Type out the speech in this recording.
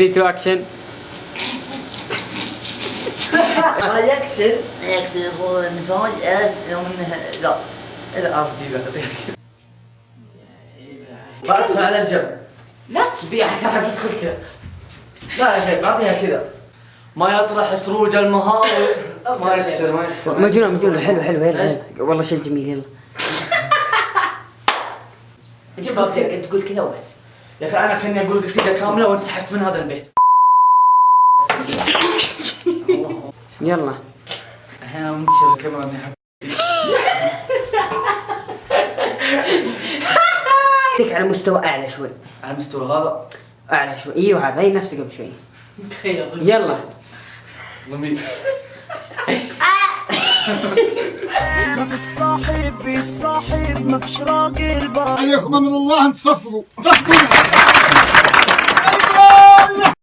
3 2 اكشن يكسر يكسر هو المزاج انه لا لا قصدي لا ادخل على الجنب لا تبيع ساعة ادخل كذا لا يا أخي اعطيها كذا ما يطرح سروج المهاوي ما يكسر ما يكسر مجنون مجنون حلو حلو يلا. والله شيء جميل يلا. قلت انت تقول كذا وبس. يا أخي أنا كأني أقول قصيده كاملة وانسحبت من هذا البيت. يلا. الحين أنا منتشر الكاميرا اني أحب- خليك على مستوى أعلى شوي. على مستوى هذا؟ أعلى شوي. إيوه هذا. هي نفسه قبل شوي. يلا. ضمير. ما في الصاحب بالصاحب ما فيش راجل بار عليكم أمر الله أن تصفقوا تصفقوا